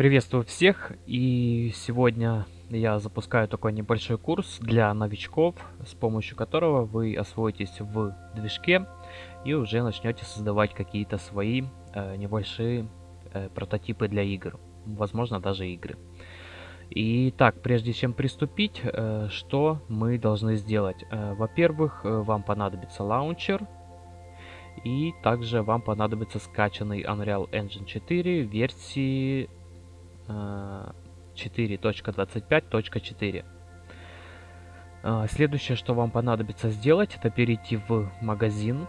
Приветствую всех и сегодня я запускаю такой небольшой курс для новичков, с помощью которого вы освоитесь в движке и уже начнете создавать какие-то свои э, небольшие э, прототипы для игр, возможно даже игры. Итак, прежде чем приступить, э, что мы должны сделать? Э, Во-первых, э, вам понадобится лаунчер, и также вам понадобится скачанный Unreal Engine 4 версии 4.25.4. А, следующее, что вам понадобится сделать, это перейти в магазин.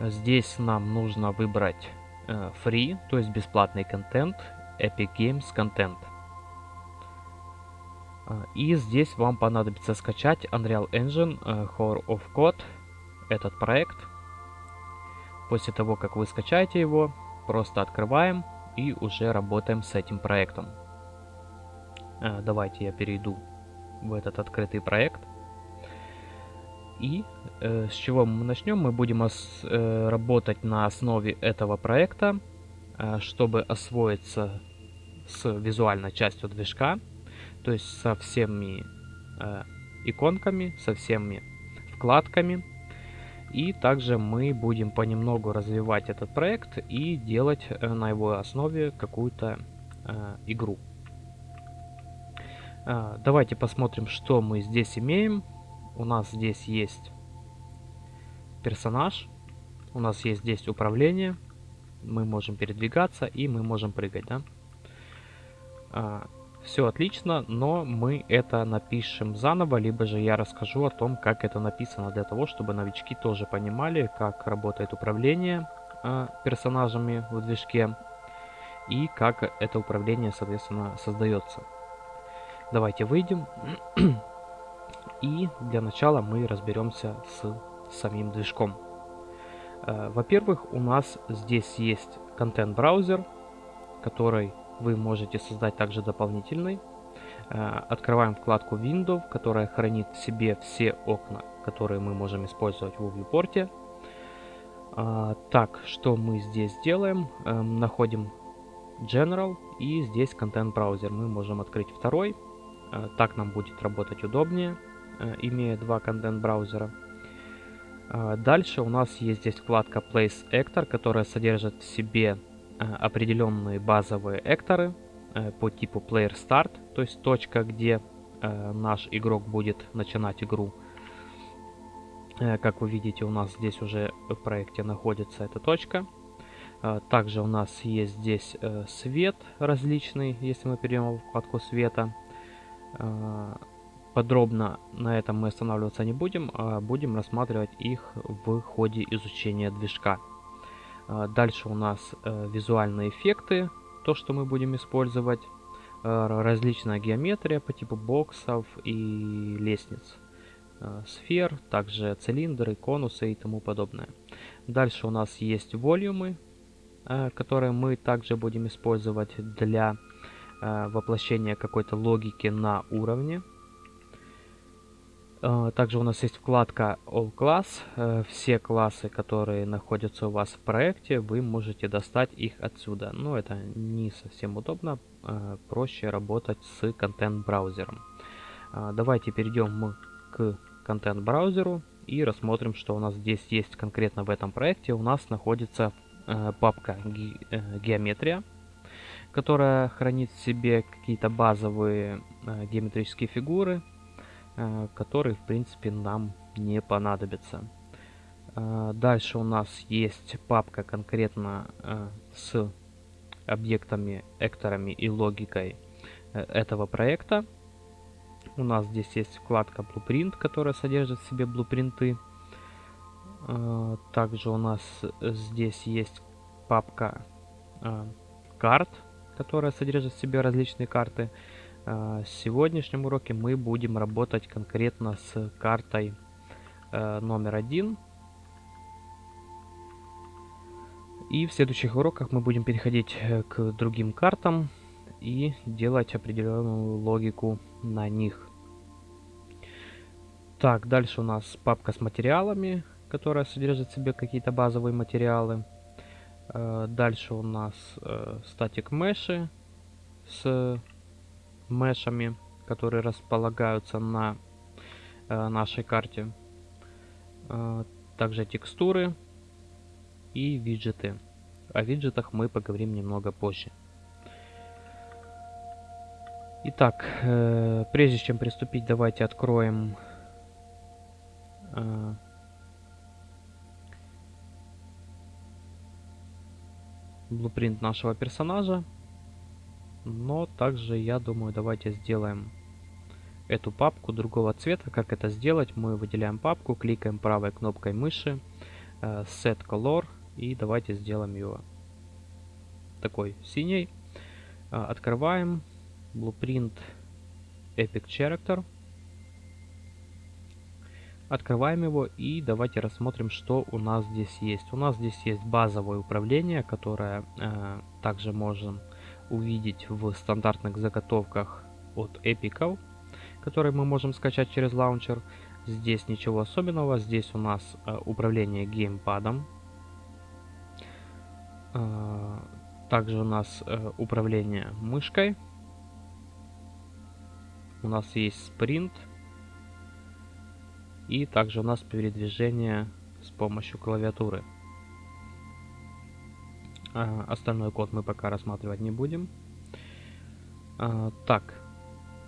Здесь нам нужно выбрать э, free, то есть бесплатный контент, Epic Games Content. А, и здесь вам понадобится скачать Unreal Engine uh, Horror of Code, этот проект. После того, как вы скачаете его, просто открываем и уже работаем с этим проектом. А, давайте я перейду в этот открытый проект. И э, с чего мы начнем? Мы будем ос, э, работать на основе этого проекта, э, чтобы освоиться с визуальной частью движка, то есть со всеми э, иконками, со всеми вкладками, и также мы будем понемногу развивать этот проект и делать э, на его основе какую-то э, игру. Э, давайте посмотрим, что мы здесь имеем. У нас здесь есть персонаж, у нас есть здесь управление, мы можем передвигаться и мы можем прыгать, да? Все отлично, но мы это напишем заново, либо же я расскажу о том, как это написано, для того, чтобы новички тоже понимали, как работает управление э, персонажами в движке и как это управление, соответственно, создается. Давайте выйдем. И для начала мы разберемся с самим движком. Э, Во-первых, у нас здесь есть контент-браузер, который вы можете создать также дополнительный. Э, открываем вкладку Windows, которая хранит в себе все окна, которые мы можем использовать в viewport. А, так, что мы здесь делаем? Эм, находим General и здесь контент браузер. Мы можем открыть второй. Э, так нам будет работать удобнее, э, имея два контент браузера. Дальше у нас есть здесь вкладка Place Actor, которая содержит в себе Э, определенные базовые экторы э, по типу Player Start, то есть точка, где э, наш игрок будет начинать игру. Как вы видите, у нас здесь уже в проекте находится эта точка. Также у нас есть здесь свет различный, если мы перейдем в вкладку света. Подробно на этом мы останавливаться не будем, а будем рассматривать их в ходе изучения движка. А, дальше у нас э, визуальные эффекты, то, что мы будем использовать. Э, различная геометрия по типу боксов и лестниц. Э, сфер, также цилиндры, конусы и тому подобное. Дальше у нас есть волюмы, которые мы также будем использовать для воплощения какой-то логики на уровне. Э, также у нас есть вкладка All Class. Э, все классы, которые находятся у вас в проекте, вы можете достать их отсюда. Но это не совсем удобно. Э, проще работать с контент-браузером. Давайте перейдем к контент-браузеру и рассмотрим, что у нас здесь есть конкретно в этом проекте. У нас находится папка геометрия, которая хранит в себе какие-то базовые геометрические фигуры, который, в принципе, нам не понадобится. Э, дальше у нас есть папка конкретно э, с объектами, экторами и логикой этого проекта. У нас здесь есть вкладка Blueprint, которая содержит в себе блупринты. Также у нас здесь есть папка карт, которая содержит в себе различные карты. В сегодняшнем уроке мы будем работать конкретно с картой э, номер один. И в следующих уроках мы будем переходить э, к другим картам и делать определенную логику на них. Так, дальше у нас папка с материалами, которая содержит в себе какие-то базовые материалы. Э, дальше у нас статик меши с мешами, которые располагаются на э, нашей карте. Также текстуры и виджеты. О виджетах мы поговорим немного позже. Итак, прежде чем приступить, давайте откроем блупринт нашего персонажа. Но также, я думаю, давайте сделаем эту папку другого цвета. Как это сделать? Мы выделяем папку, кликаем правой кнопкой мыши, э, Set Color, и давайте сделаем ее такой синий. Э, открываем Blueprint Epic Character. Открываем его и давайте рассмотрим, что у нас здесь есть. У нас здесь есть базовое управление, которое э, также можем увидеть в стандартных заготовках от Epical, которые мы можем скачать через лаунчер. Здесь ничего особенного. Здесь у нас э, управление геймпадом. Э, также у нас э, управление мышкой. У нас есть спринт и также у нас передвижение с помощью клавиатуры. Остальной код мы пока рассматривать не будем. А, так,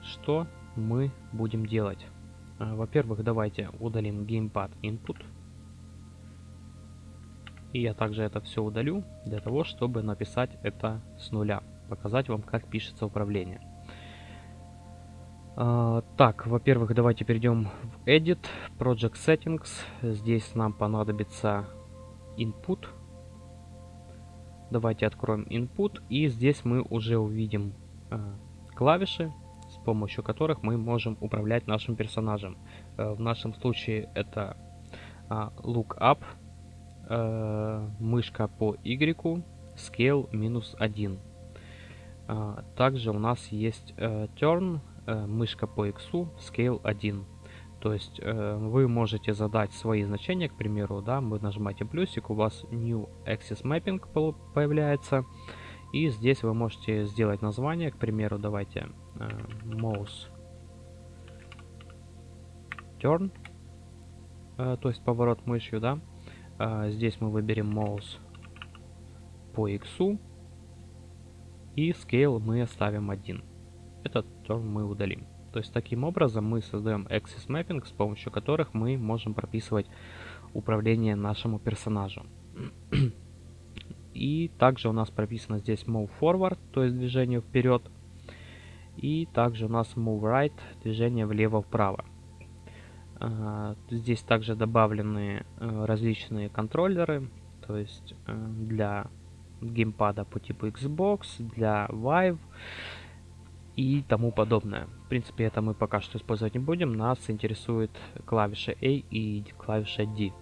что мы будем делать? А, Во-первых, давайте удалим Gamepad Input. И я также это все удалю, для того, чтобы написать это с нуля. Показать вам, как пишется управление. А, так, во-первых, давайте перейдем в Edit, Project Settings. Здесь нам понадобится Input. Давайте откроем Input, и здесь мы уже увидим э, клавиши, с помощью которых мы можем управлять нашим персонажем. Э, в нашем случае это э, Look Up, э, мышка по Y, Scale минус 1. Э, также у нас есть э, Turn, Э, мышка по X, Scale 1. То есть э, вы можете задать свои значения, к примеру, да, вы нажимаете плюсик, у вас New Axis Mapping появляется. И здесь вы можете сделать название, к примеру, давайте э, Mouse Turn, э, то есть поворот мышью, да. Э, здесь мы выберем Mouse по X, и Scale мы оставим 1 этот term мы удалим. То есть таким образом мы создаем Axis Mapping, с помощью которых мы можем прописывать управление нашему персонажу. И также у нас прописано здесь Move Forward, то есть движение вперед. И также у нас Move Right, движение влево-вправо. А, здесь также добавлены э, различные контроллеры, то есть э, для геймпада по типу Xbox, для Vive, и тому подобное. В принципе, это мы пока что использовать не будем. Нас интересует клавиша A и клавиша D.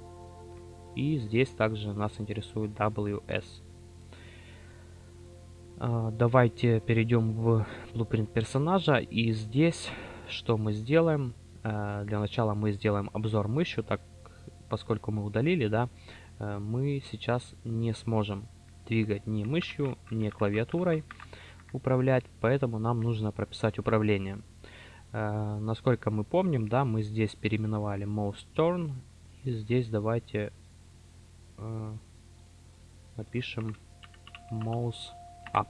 И здесь также нас интересует WS. А, давайте перейдем в blueprint персонажа. И здесь что мы сделаем? А, для начала мы сделаем обзор мышью, так поскольку мы удалили, да, а, мы сейчас не сможем двигать ни мышью, ни клавиатурой управлять, поэтому нам нужно прописать управление. Э, насколько мы помним, да, мы здесь переименовали mouse turn, и здесь давайте э, напишем mouse up,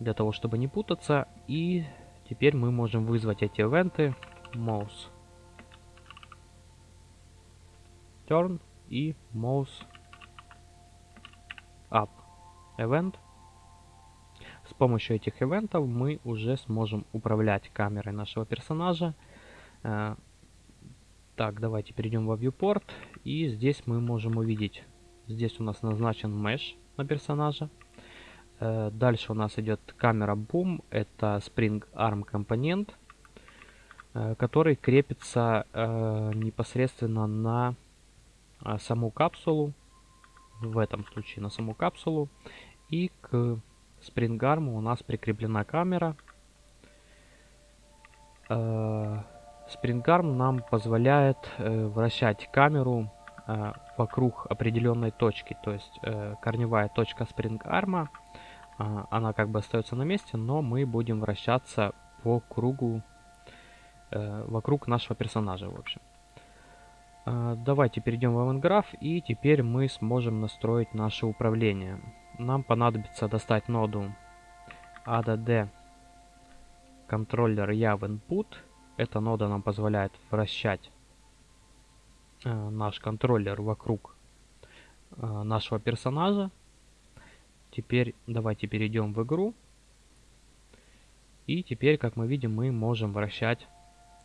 для того, чтобы не путаться. И теперь мы можем вызвать эти ивенты mouse turn и mouse up event с помощью этих ивентов мы уже сможем управлять камерой нашего персонажа. Э, так, давайте перейдем во viewport. И здесь мы можем увидеть, здесь у нас назначен mesh на персонажа. Э, дальше у нас идет камера Boom, это Spring Arm компонент, э, который крепится непосредственно на саму капсулу, в этом случае на саму капсулу, и к спрингарму у нас прикреплена камера. Спрингарм нам позволяет э, вращать камеру э, вокруг определенной точки, то есть э, корневая точка э, она как бы остается на месте, но мы будем вращаться по кругу э, вокруг нашего персонажа, в общем. Э, давайте перейдем в AvantGraph и теперь мы сможем настроить наше управление. Нам понадобится достать ноду add controller yav input. Эта нода нам позволяет вращать э, наш контроллер вокруг э, нашего персонажа. Теперь давайте перейдем в игру. И теперь, как мы видим, мы можем вращать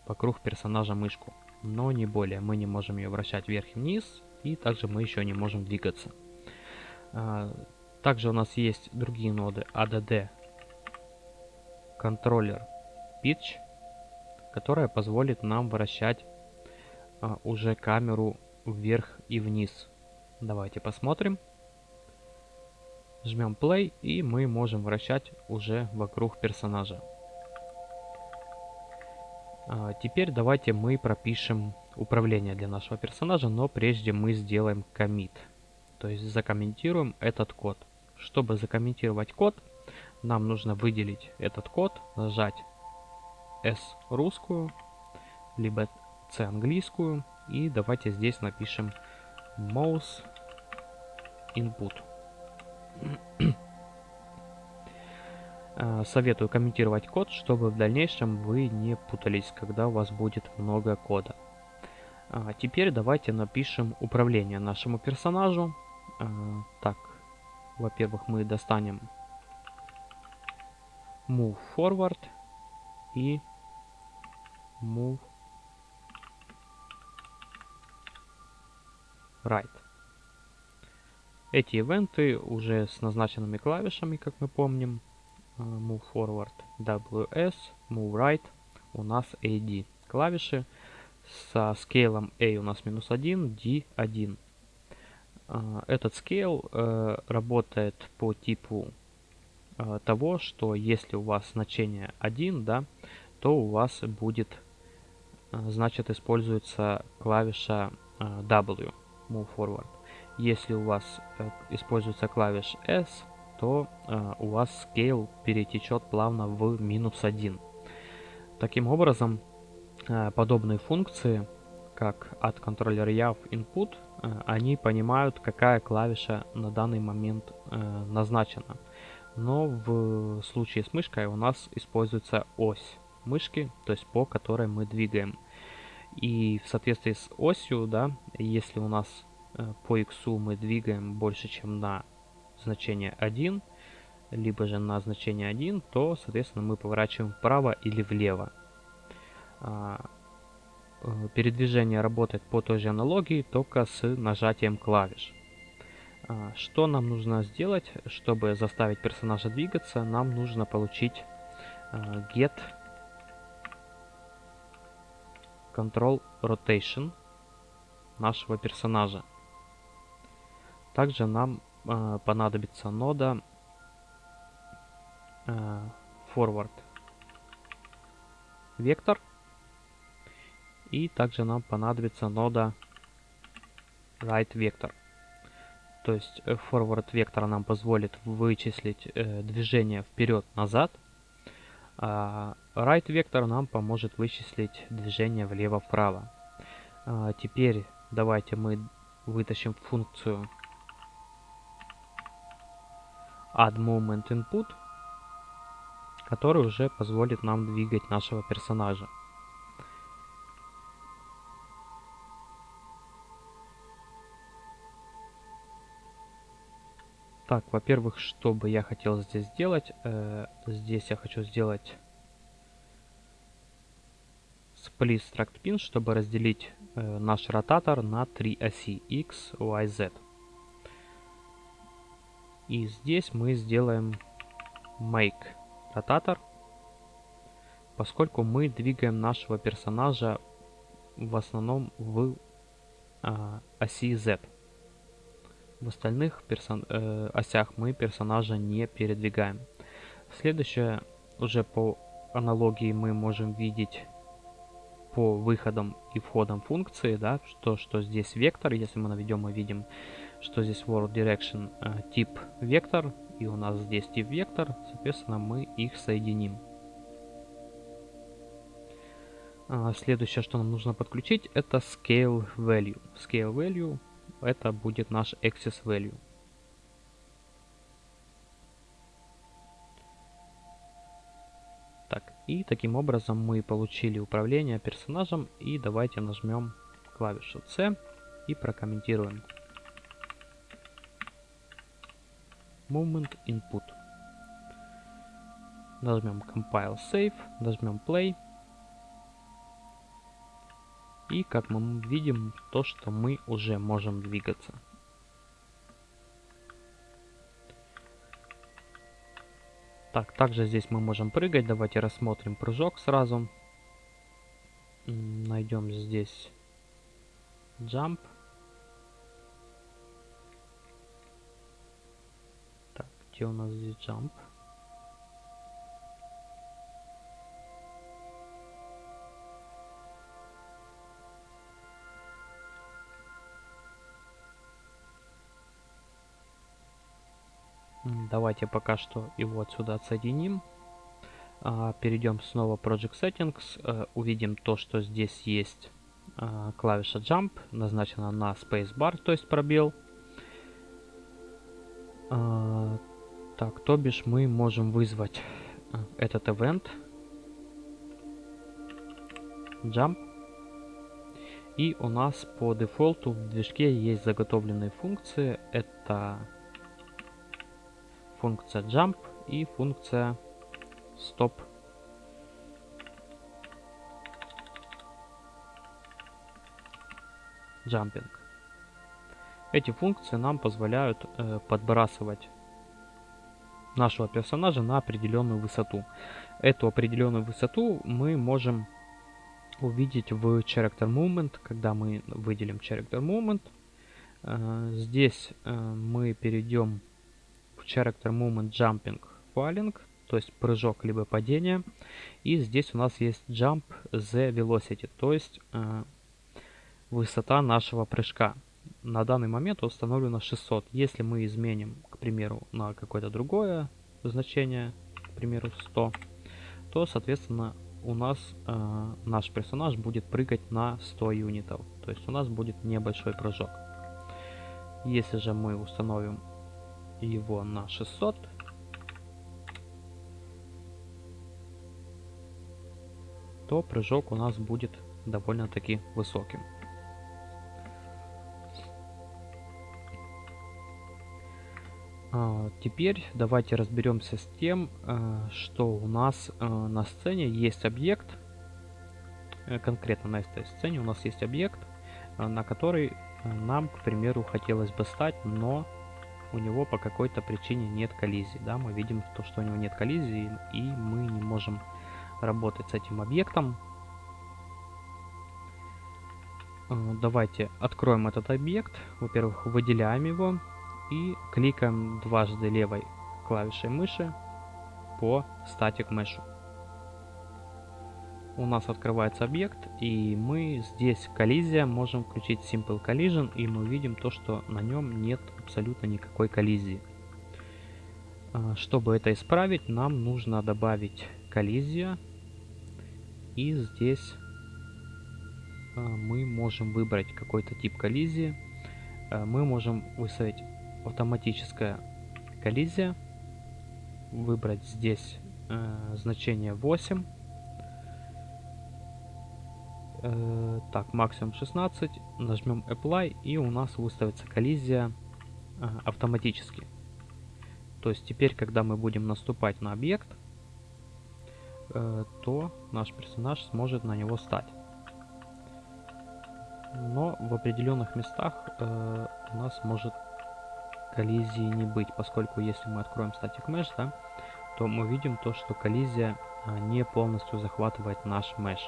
вокруг персонажа мышку. Но не более. Мы не можем ее вращать вверх и вниз. И также мы еще не можем двигаться. Также у нас есть другие ноды ADD контроллер Pitch, которая позволит нам вращать а, уже камеру вверх и вниз. Давайте посмотрим. Жмем play и мы можем вращать уже вокруг персонажа. А, теперь давайте мы пропишем управление для нашего персонажа, но прежде мы сделаем commit. То есть закомментируем этот код. Чтобы закомментировать код, нам нужно выделить этот код, нажать S русскую, либо C английскую. И давайте здесь напишем mouse input. Э, советую комментировать код, чтобы в дальнейшем вы не путались, когда у вас будет много кода. А теперь давайте напишем управление нашему персонажу. Э, так, во-первых, мы достанем move forward и move right. Эти ивенты уже с назначенными клавишами, как мы помним. Э, move forward WS, move right у нас AD. Клавиши со скейлом A у нас минус 1, D 1. Э, этот скейл э, работает по типу Э, того, что если у вас значение 1, да, то у вас будет, э, значит, используется клавиша W, Move Forward. Если у вас используется клавиш S, то у вас scale перетечет плавно в минус 1. Таким образом, подобные функции, как от контроллера YAV input, они понимают, какая клавиша на данный момент назначена но в случае с мышкой у нас используется ось мышки, то есть по которой мы двигаем. И в соответствии с осью, да, если у нас э, по x мы двигаем больше, чем на значение 1, либо же на значение 1, то, соответственно, мы поворачиваем вправо или влево. Э, передвижение работает по той же аналогии, только с нажатием клавиш. А, что нам нужно сделать, чтобы заставить персонажа двигаться? Нам нужно получить а, get control rotation нашего персонажа. Также нам э, понадобится нода э, forward вектор. И также нам понадобится нода right вектор. То есть э, forward вектор нам позволит вычислить э, движение вперед-назад. А right вектор нам поможет вычислить движение влево-вправо. А теперь давайте мы вытащим функцию add movement input, который уже позволит нам двигать нашего персонажа. Так, во-первых, что бы я хотел здесь сделать? Э, здесь я хочу сделать split struct pin, чтобы разделить э, наш ротатор на три оси x, y, z. И здесь мы сделаем make ротатор, поскольку мы двигаем нашего персонажа в основном в э, оси z. В остальных персон э, осях мы персонажа не передвигаем. Следующее, уже по аналогии мы можем видеть по выходам и входам функции, да, что, что здесь вектор, если мы наведем, мы видим, что здесь world direction э, тип вектор, и у нас здесь тип вектор, соответственно, мы их соединим. А, следующее, что нам нужно подключить, это scale value. Scale value это будет наш access value. Так, и таким образом мы получили управление персонажем. И давайте нажмем клавишу C и прокомментируем. Movement Input. Нажмем Compile Save, нажмем Play. И как мы видим, то, что мы уже можем двигаться. Так, также здесь мы можем прыгать. Давайте рассмотрим прыжок сразу. Найдем здесь jump. Так, где у нас здесь jump? Давайте пока что его отсюда отсоединим. А, перейдем снова в Project Settings. А, увидим то, что здесь есть а, клавиша Jump, назначена на Spacebar, то есть пробел. А, так, то бишь мы можем вызвать а, этот event. Jump. И у нас по дефолту в движке есть заготовленные функции. Это функция jump и функция stop. Jumping. Эти функции нам позволяют э, подбрасывать нашего персонажа на определенную высоту. Эту определенную высоту мы можем увидеть в Character Movement, когда мы выделим Character Movement. Э, здесь э, мы перейдем Character Movement Jumping Falling, то есть прыжок либо падение. И здесь у нас есть Jump the Velocity, то есть э, высота нашего прыжка. На данный момент установлено 600. Если мы изменим, к примеру, на какое-то другое значение, к примеру 100, то, соответственно, у нас э, наш персонаж будет прыгать на 100 юнитов. То есть у нас будет небольшой прыжок. Если же мы установим его на 600. то прыжок у нас будет довольно-таки высоким. А, теперь давайте разберемся с тем, а, что у нас а, на сцене есть объект, э, конкретно на этой сцене у нас есть объект, на который нам, к примеру, хотелось бы стать, но у него по какой-то причине нет коллизии. Да? Мы видим, то, что у него нет коллизии, и мы не можем работать с этим объектом. Э, давайте откроем этот объект. Во-первых, выделяем его и кликаем дважды левой клавишей мыши по Static Mesh у нас открывается объект, и мы здесь коллизия, можем включить Simple Collision, и мы видим то, что на нем нет абсолютно никакой коллизии. А, чтобы это исправить, нам нужно добавить коллизия, и здесь а, мы можем выбрать какой-то тип коллизии. А, мы можем выставить автоматическая коллизия, выбрать здесь значение 8 Э, так, максимум 16. Нажмем Apply и у нас выставится коллизия э, автоматически. То есть теперь, когда мы будем наступать на объект, э, то наш персонаж сможет на него стать. Но в определенных местах у нас может коллизии не быть, поскольку если мы откроем Static Mesh, да, то мы видим то, что коллизия не полностью захватывает наш mesh.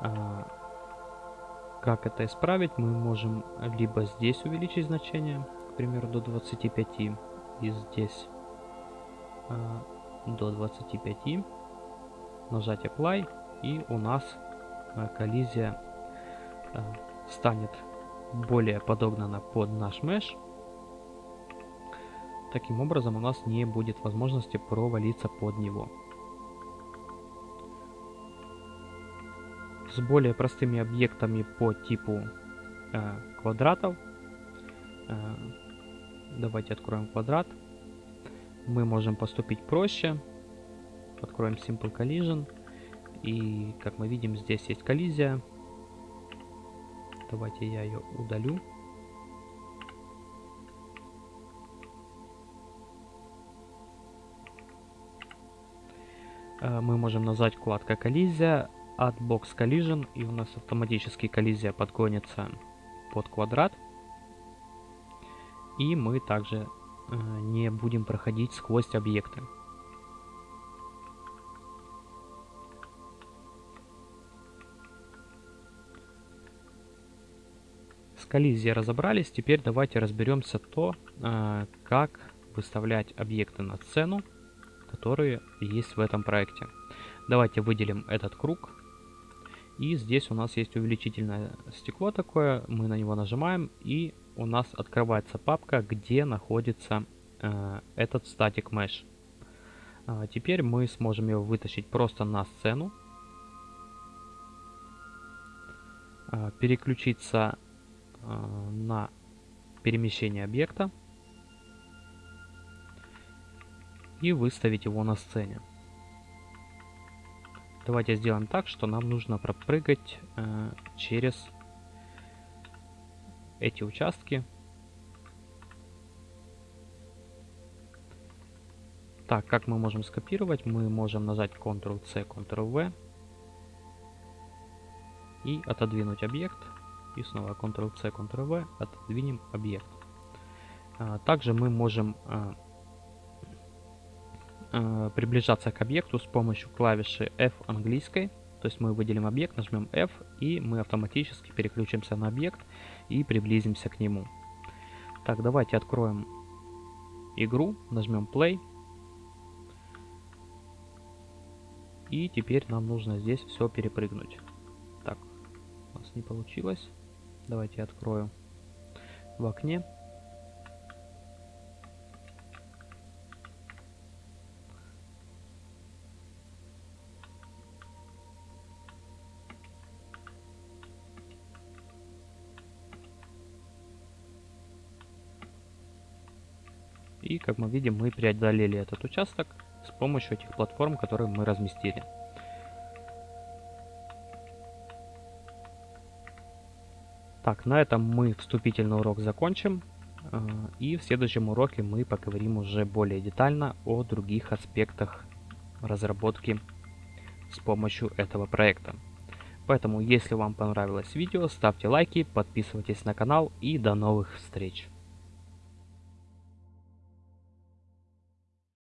А, как это исправить? Мы можем либо здесь увеличить значение, к примеру, до 25, и здесь а, до 25, нажать Apply, и у нас э, коллизия станет более подогнана под наш меш. Таким образом у нас не будет возможности провалиться под него. С более простыми объектами по типу э, квадратов. Э, давайте откроем квадрат. Мы можем поступить проще. Откроем Simple Collision. И, как мы видим, здесь есть коллизия. Давайте я ее удалю. Э, мы можем назвать вкладка коллизия, от box collision, и у нас автоматически коллизия подгонится под квадрат. И мы также э, не будем проходить сквозь объекты. С коллизией разобрались, теперь давайте разберемся то, э, как выставлять объекты на сцену, которые есть в этом проекте. Давайте выделим этот круг. И здесь у нас есть увеличительное стекло такое, мы на него нажимаем, и у нас открывается папка, где находится э, этот static mesh. А теперь мы сможем его вытащить просто на сцену, э, переключиться э, на перемещение объекта и выставить его на сцене. Давайте сделаем так, что нам нужно пропрыгать э, через эти участки. Так, как мы можем скопировать? Мы можем нажать Ctrl-C, Ctrl-V и отодвинуть объект. И снова Ctrl-C, Ctrl-V, отодвинем объект. А, также мы можем а, приближаться к объекту с помощью клавиши F английской. То есть мы выделим объект, нажмем F, и мы автоматически переключимся на объект и приблизимся к нему. Так, давайте откроем игру, нажмем Play. И теперь нам нужно здесь все перепрыгнуть. Так, у нас не получилось. Давайте я открою в окне. И, как мы видим, мы преодолели этот участок с помощью этих платформ, которые мы разместили. Так, на этом мы вступительный урок закончим. Э, и в следующем уроке мы поговорим уже более детально о других аспектах разработки с помощью этого проекта. Поэтому, если вам понравилось видео, ставьте лайки, подписывайтесь на канал и до новых встреч!